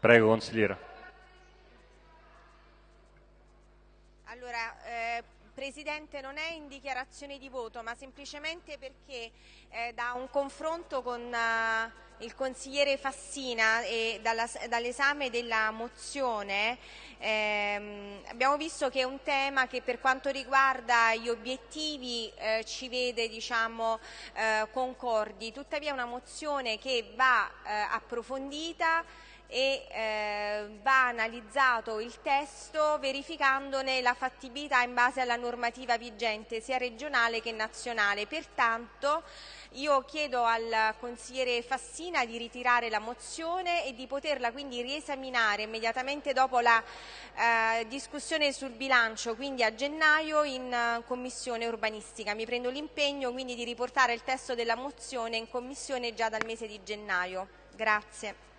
Prego, consigliera. Allora, eh, Presidente, non è in dichiarazione di voto, ma semplicemente perché eh, da un confronto con uh, il consigliere Fassina e dall'esame della mozione ehm, abbiamo visto che è un tema che per quanto riguarda gli obiettivi eh, ci vede diciamo, eh, concordi, tuttavia è una mozione che va eh, approfondita e eh, va analizzato il testo verificandone la fattibilità in base alla normativa vigente sia regionale che nazionale. Pertanto io chiedo al consigliere Fassina di ritirare la mozione e di poterla quindi riesaminare immediatamente dopo la eh, discussione sul bilancio, quindi a gennaio in uh, commissione urbanistica. Mi prendo l'impegno quindi di riportare il testo della mozione in commissione già dal mese di gennaio. Grazie.